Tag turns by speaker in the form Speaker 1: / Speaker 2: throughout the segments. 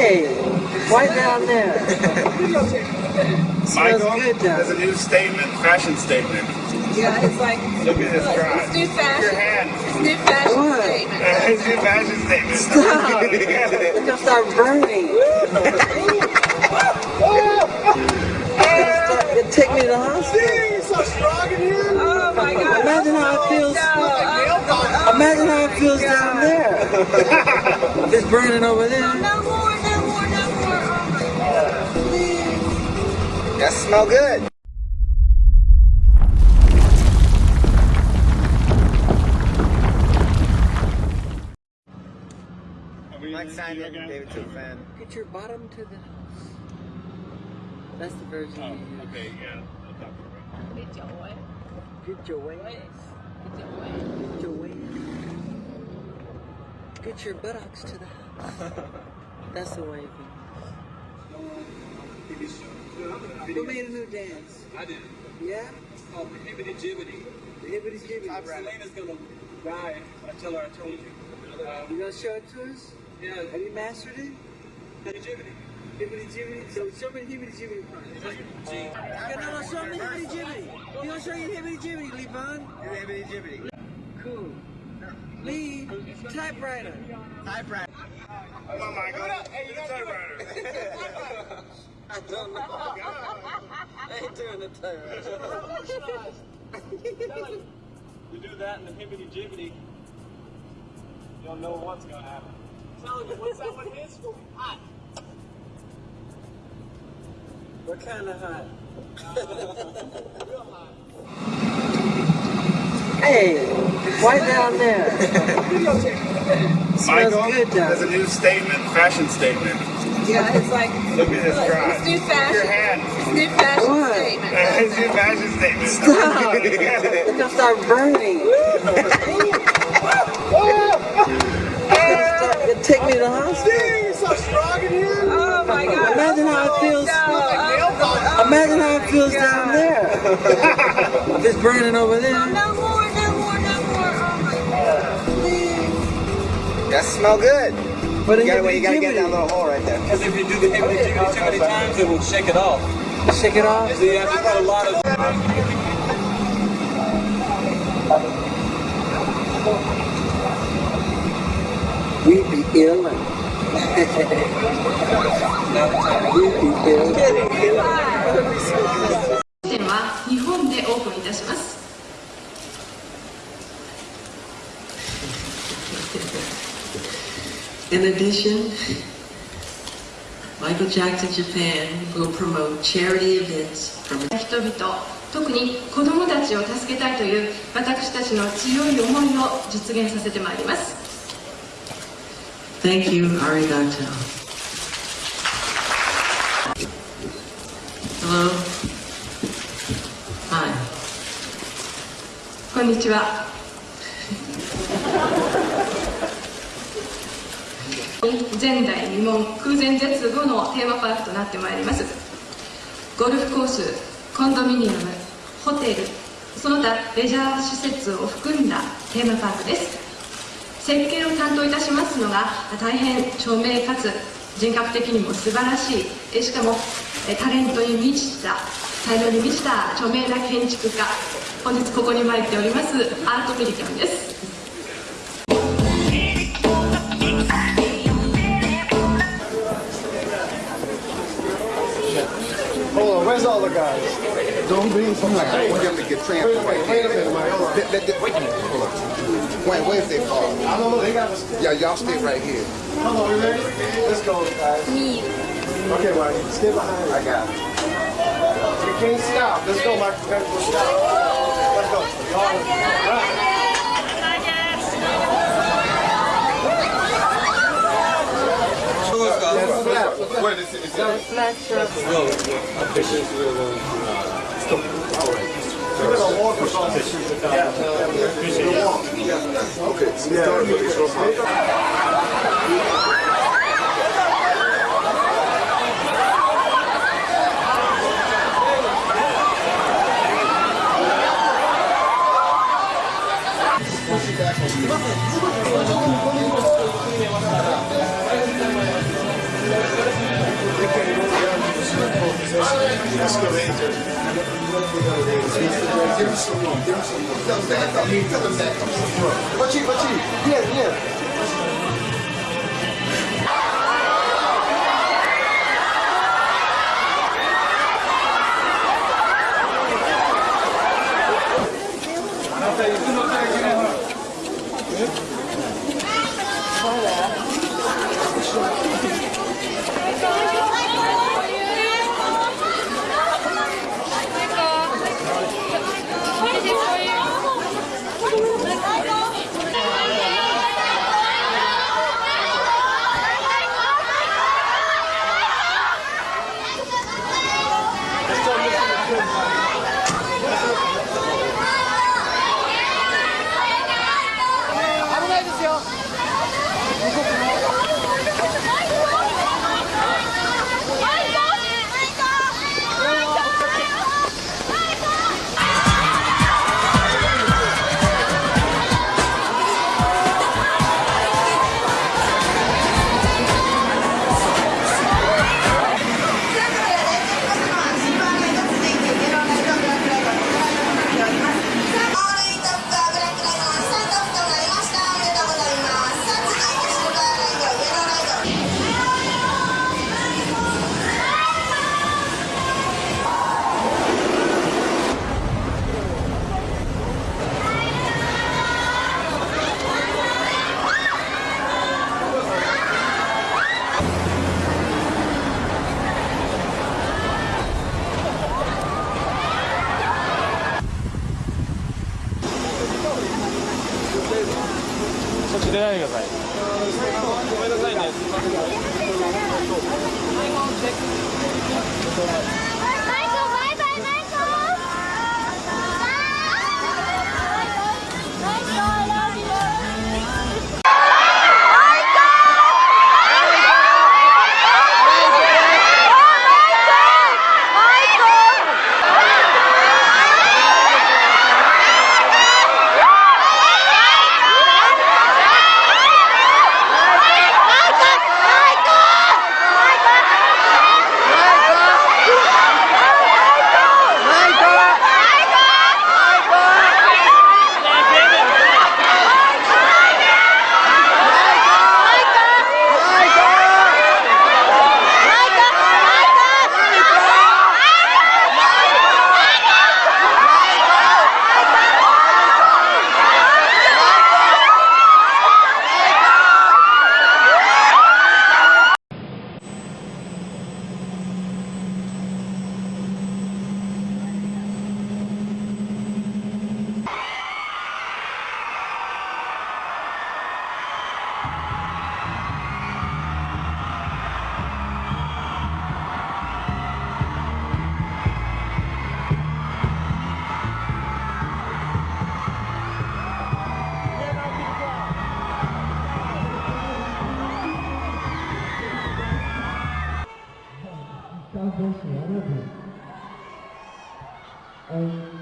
Speaker 1: Hey, why down there?
Speaker 2: Michael,
Speaker 1: good down
Speaker 2: there's a new statement, fashion statement.
Speaker 3: Yeah, it's like
Speaker 2: Look at this
Speaker 3: look, it's new
Speaker 2: Your
Speaker 3: fashion.
Speaker 2: hand.
Speaker 3: It's new fashion
Speaker 1: What?
Speaker 3: statement.
Speaker 2: It's new fashion statement.
Speaker 1: Stop! It's gonna start burning. It take me to the hospital.
Speaker 2: so strong in here.
Speaker 3: Oh my God!
Speaker 1: Imagine how it oh, feels.
Speaker 3: No, oh,
Speaker 1: Imagine how it feels down oh, there. It's burning over there.
Speaker 4: That smell good. Mike Simon, David Two fan.
Speaker 1: Get your bottom to the house. That's the version
Speaker 2: Oh,
Speaker 1: you use.
Speaker 2: okay, yeah. I'll talk to her.
Speaker 3: Get your way.
Speaker 1: Get your waist.
Speaker 3: Get your way.
Speaker 1: Get your waist. Get your buttocks to the house. That's the way it goes. Who made a new dance?
Speaker 5: I did.
Speaker 1: Yeah?
Speaker 5: It's called the Hibbity Jibbity.
Speaker 1: The hibbity jibbity.
Speaker 5: Selena's gonna die if I tell her I told you. Uh,
Speaker 1: You gonna show it to us?
Speaker 5: yeah,
Speaker 1: Have you mastered it?
Speaker 5: Hibbity Jibbity.
Speaker 1: Hibbity jibbity. So show me the hibbity jibbity part.
Speaker 5: G.
Speaker 1: Okay, no, no, show me the hibbity jibbity. You gonna show you the hibbity jibbity, Levon?
Speaker 4: Hibbity jibbity.
Speaker 1: Cool. Lee, typewriter.
Speaker 4: Typewriter.
Speaker 2: Come on, Michael. Do the typewriter.
Speaker 1: I don't know. I ain't doing the typewriter.
Speaker 5: You do that in the Hibbity Jibbity, you don't know what's gonna happen. Tell you, what's that one is? Hot.
Speaker 1: What kind of hot?
Speaker 5: Real hot.
Speaker 1: Hey, why down there?
Speaker 2: Michael,
Speaker 1: good down
Speaker 2: there's a new statement, fashion statement.
Speaker 3: Yeah, it's like
Speaker 2: Look at this
Speaker 3: look,
Speaker 2: drive.
Speaker 3: it's new
Speaker 2: Your
Speaker 3: fashion.
Speaker 2: hand.
Speaker 3: It's new fashion
Speaker 1: What?
Speaker 3: statement.
Speaker 2: It's new fashion statement.
Speaker 1: Stop! It's gonna start burning. It take me to the hospital.
Speaker 2: so strong in here.
Speaker 3: Oh my God!
Speaker 1: Imagine oh how it feels.
Speaker 3: No, oh, oh,
Speaker 1: Imagine how it feels down there. It's burning over there.
Speaker 3: Oh, no more, no more, no more. Oh my God! Please.
Speaker 4: That smell good.
Speaker 1: But
Speaker 4: You gotta, wait, you gotta get that little hole right there.
Speaker 5: Because if you do the Hibbity Jibbity too many times, it will shake it off.
Speaker 1: Shake it off.
Speaker 5: So you have to put a lot of.
Speaker 1: We be ill. We'd be ill.
Speaker 6: In addition, Michael Jackson Japan will promote charity events from
Speaker 7: 人々特に子どもたちを助けたいという私たちの強い思いを実現させてまいります
Speaker 6: Thank you, arigato. Hello. Hi.
Speaker 7: こんにちは前代未聞空前絶後のテーマパークとなってまいります。ゴルフコースコンドミニアムホテルその他レジャー施設を含んだテーマパークです。設計を担当いたしますのが大変著名かつ人格的にも素晴らしい。えしかもえタレントに満ちた才能に満ちた著名な建築家。本日ここに参っておりますアートミリキャンです。
Speaker 8: Where's all the guys? Don't be from like
Speaker 4: We have to get transferred
Speaker 8: Wait,
Speaker 4: right
Speaker 8: wait a minute, Mike. Hold on.
Speaker 4: Th- th- th- Wait a minute, hold on. Wait, where's they fall?
Speaker 8: I don't know, they got us.
Speaker 4: Yeah, y'all stay right here.
Speaker 8: Hold on, we ready? Let's go, guys. Me. Okay, Mike, stay behind.
Speaker 4: I got it.
Speaker 8: You can't stop. Let's go, Mike. Let's stop. Let's go. All right.
Speaker 4: Wait, is it, is.
Speaker 8: We're gonna walk across the street.
Speaker 4: okay, so.
Speaker 8: Give Give him some. Tell him back. Tell him back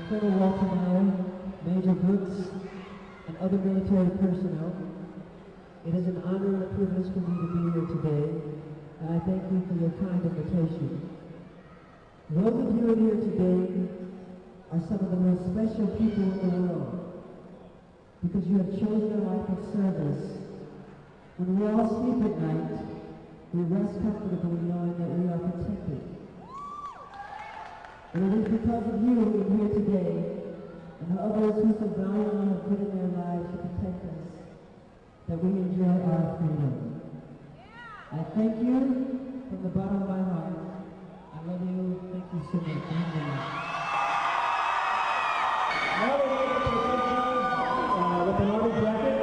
Speaker 1: Colonel Walter Miller, Major Brooks, and other military personnel. It is an honor and a privilege for me to be here today, and I thank you for your kind invitation. Those of you here today are some of the most special people in the world because you have chosen a life of service. When we all sleep at night, we rest comfortably knowing that we are protected. And it is because of you who are here today and the others who so valiantly have given their lives to protect us that we enjoy our freedom. I thank you from the bottom of my heart. I love you. Thank you so much. We're uh, with an bracket.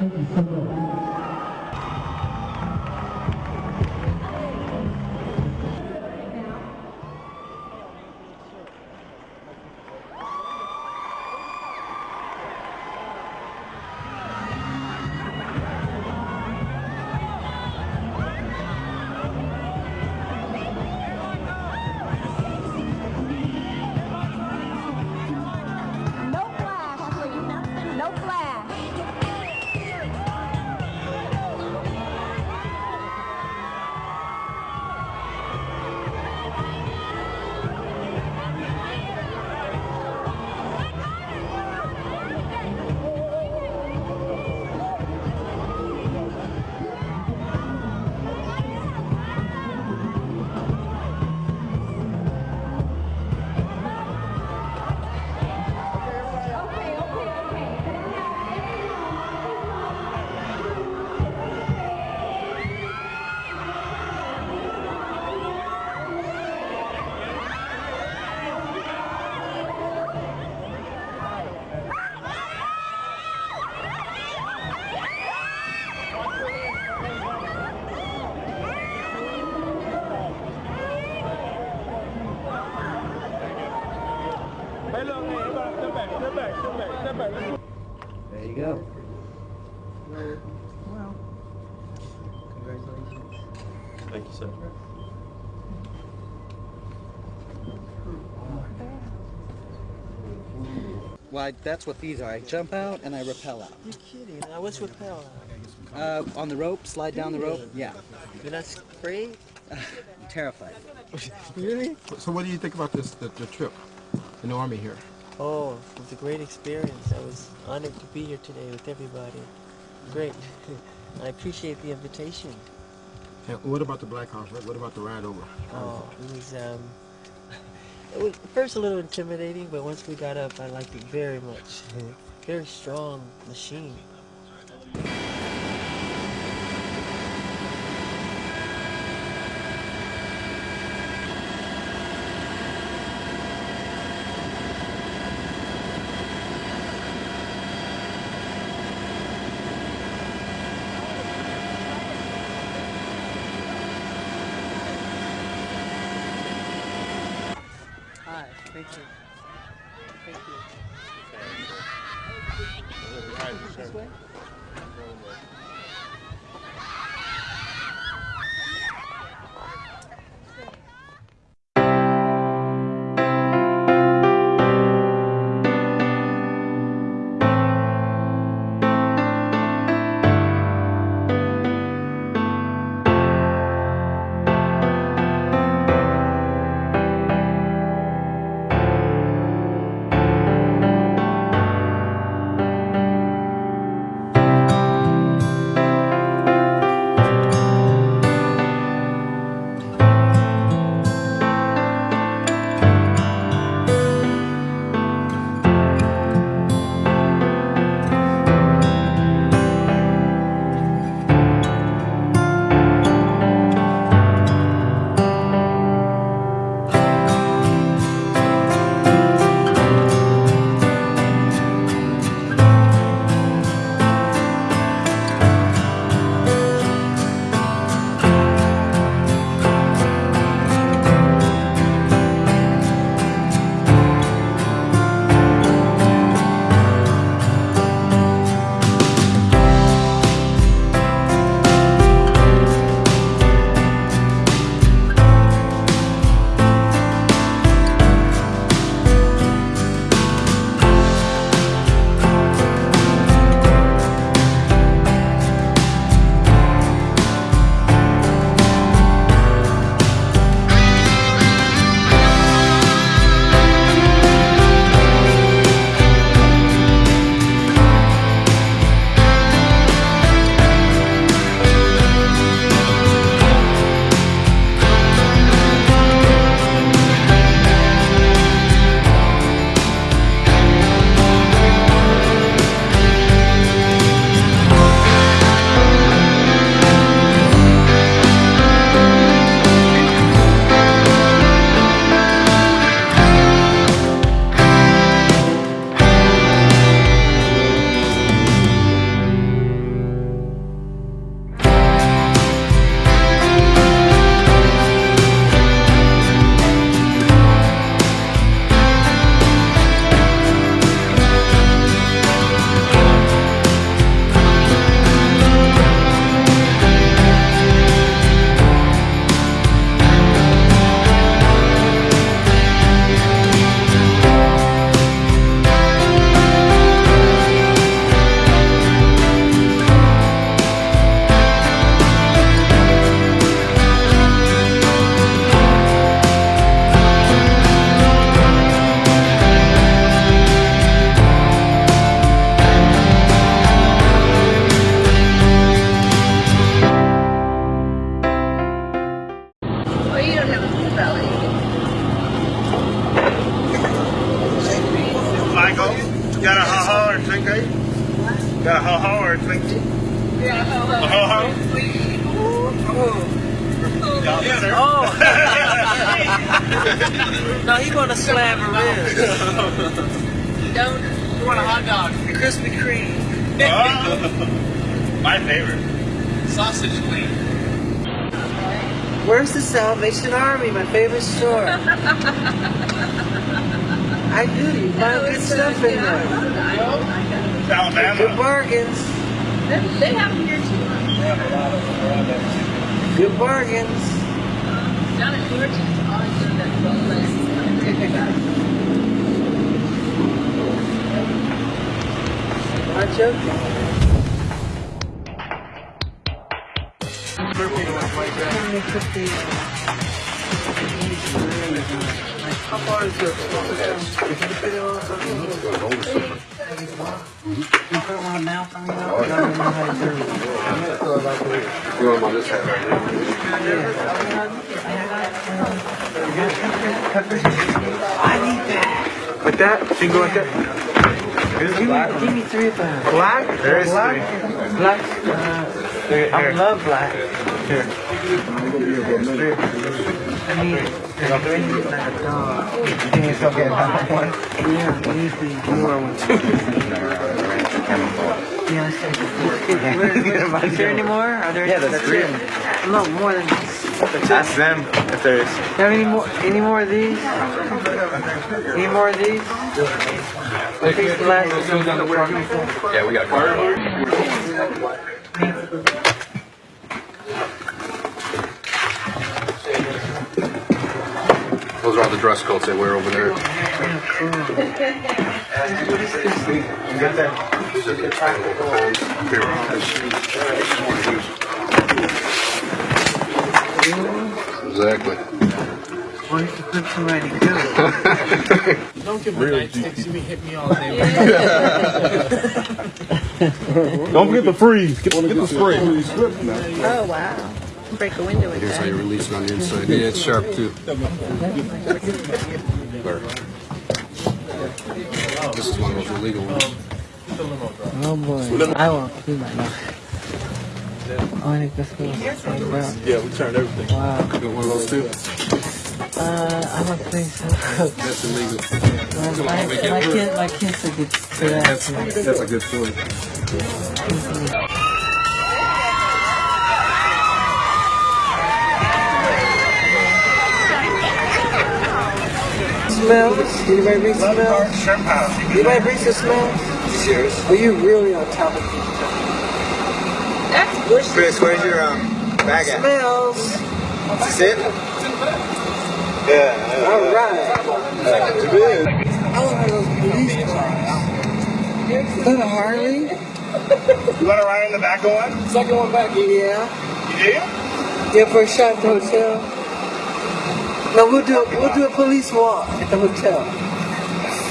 Speaker 1: Thank you so much.
Speaker 9: Well, that's what these are. I jump out and I rappel out.
Speaker 1: You're kidding. Now, what's rappel?
Speaker 9: Uh, on the rope, slide down the rope. Yeah.
Speaker 1: You're not afraid?
Speaker 9: Terrified.
Speaker 1: Really?
Speaker 8: So what do you think about this, the, the trip in the Army here?
Speaker 1: Oh, it was a great experience. I was honored to be here today with everybody. Great. I appreciate the invitation.
Speaker 8: And what about the Black Hawks? What, what about the ride over?
Speaker 1: Oh, it was, um, it was first a little intimidating, but once we got up, I liked it very much. very strong machine. Hi, thank you. Thank you. This way?
Speaker 10: Well, Yeah, ho,
Speaker 2: A ho-ho? Yes, sir.
Speaker 1: Oh! no, he want to slam her in.
Speaker 10: Don't.
Speaker 1: You want a hot dog? Krispy Kreme.
Speaker 2: Oh, my favorite.
Speaker 1: Sausage wing. Where's the Salvation Army? My favorite store. I do. You find good stuff in there. Good
Speaker 2: Alabama.
Speaker 1: bargains.
Speaker 10: They have them here too.
Speaker 1: Good bargains.
Speaker 10: Down in Georgia, always do that place.
Speaker 1: Not joking. How far is your If you fit it on something, you put it on a mouth on it, I don't know how to do it.
Speaker 11: You want them on this hat right here?
Speaker 1: I need that.
Speaker 2: Like that? Single like that?
Speaker 1: Give me, give me three of them.
Speaker 2: Black? There is
Speaker 1: Black?
Speaker 2: three.
Speaker 1: Black. Uh,
Speaker 2: Here,
Speaker 1: I love black.
Speaker 2: Here.
Speaker 1: I it. I need it dog.
Speaker 2: You think it's okay? One?
Speaker 1: Yeah, I need the newer one. Yeah. Where- where- Is there any more? Are there?
Speaker 2: Yeah, that's three.
Speaker 1: No, more than this.
Speaker 2: Ask them if there is.
Speaker 1: Have any more? Any more of these? Any more of these? These black.
Speaker 11: Yeah, we got a Those are all the dress coats they wear over there.
Speaker 2: Get that.
Speaker 11: Exactly.
Speaker 1: Why don't you put somebody good?
Speaker 5: Don't give me night sticks. You be me all day.
Speaker 2: Don't forget the freeze. Get, get the spray.
Speaker 10: Oh, wow. Break a window with
Speaker 11: Here's how
Speaker 10: that.
Speaker 11: you release it on the inside. Yeah, it's sharp too. This is one of those illegal ones.
Speaker 1: Oh boy. I won't do that now. Oh, I think this goes. Wow.
Speaker 2: Yeah, we turned everything.
Speaker 1: Wow.
Speaker 11: Got one of those too?
Speaker 1: Uh, I don't think so.
Speaker 11: That's illegal.
Speaker 1: my, my, kid, my kids are good for that.
Speaker 11: That's, that's a good point.
Speaker 1: Smells? Anybody bring some smells?
Speaker 2: Shrimp house.
Speaker 1: Anybody bring some smells?
Speaker 3: Cheers.
Speaker 1: Are you really on top of it?
Speaker 10: That's bullshit.
Speaker 3: Chris, where's your um, bag at?
Speaker 1: Smells.
Speaker 3: Is it? Yeah.
Speaker 1: All right.
Speaker 3: Too big.
Speaker 1: I want one of those police cars. Is that a Harley?
Speaker 2: You want to ride in the back of one?
Speaker 1: Second one back. Yeah.
Speaker 2: You do?
Speaker 1: Yeah, for a shot at the hotel. No, we'll do we'll do a police walk at the hotel.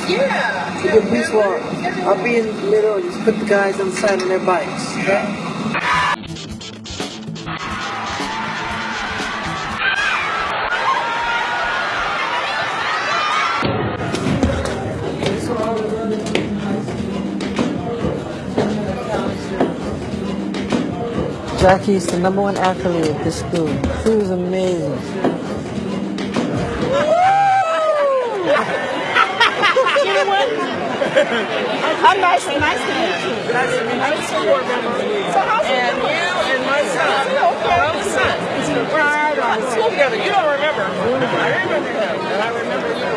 Speaker 10: Yeah.
Speaker 1: We'll do a police walk. I'll be in the middle and just put the guys on the side on their bikes.
Speaker 2: Yeah.
Speaker 1: Jackie's the number one athlete at this school. She was amazing.
Speaker 10: You know what? I'm nice nice to meet you. Nice to meet you. I'm so board member. So how's and you and my son. Okay. Our own son. We're at school together. You don't remember. I remember him. And I remember you.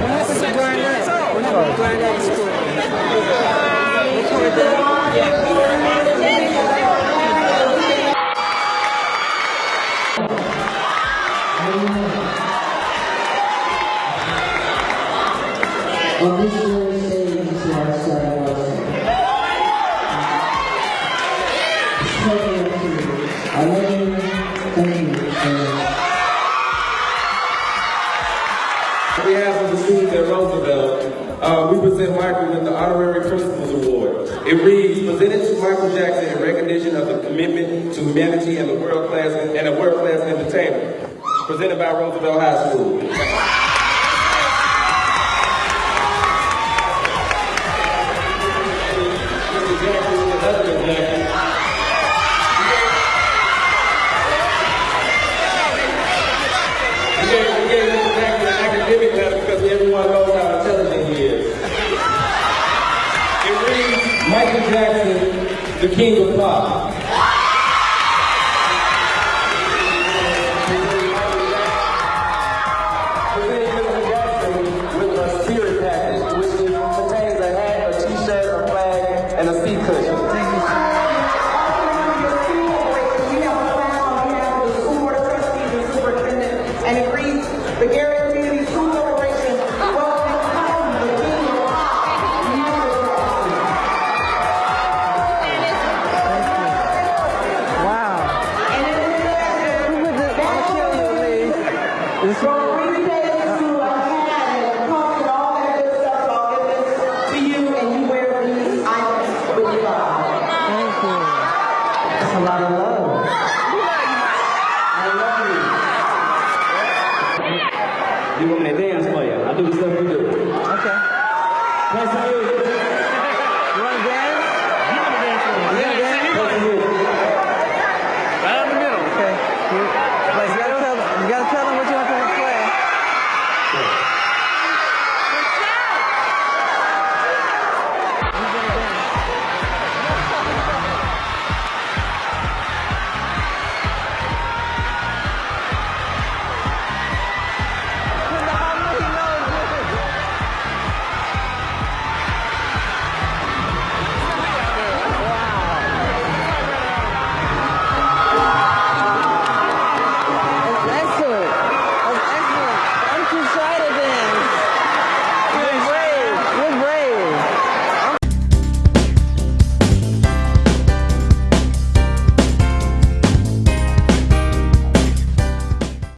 Speaker 1: What happened to Brian Knight? What happened to Brian Knight school? They
Speaker 12: an academic letter because everyone knows how intelligent he is. It reads, Michael Jackson, the king of pop.